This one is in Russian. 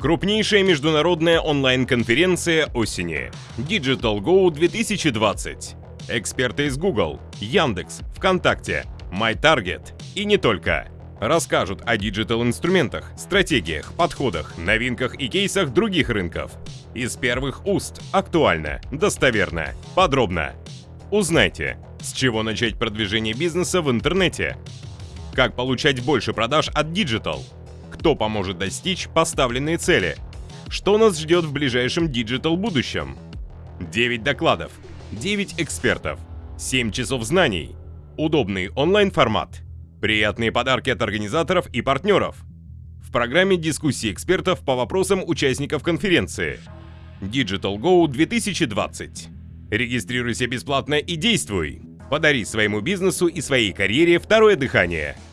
Крупнейшая международная онлайн-конференция осени. Digital Go 2020. Эксперты из Google, Яндекс, ВКонтакте, MyTarget и не только. Расскажут о диджитал-инструментах, стратегиях, подходах, новинках и кейсах других рынков. Из первых уст. Актуально, достоверно, подробно. Узнайте, с чего начать продвижение бизнеса в интернете, как получать больше продаж от Digital, кто поможет достичь поставленные цели, что нас ждет в ближайшем Digital будущем. 9 докладов, 9 экспертов, 7 часов знаний, удобный онлайн-формат, приятные подарки от организаторов и партнеров. В программе дискуссии экспертов по вопросам участников конференции. Digital Go 2020. Регистрируйся бесплатно и действуй. Подари своему бизнесу и своей карьере второе дыхание –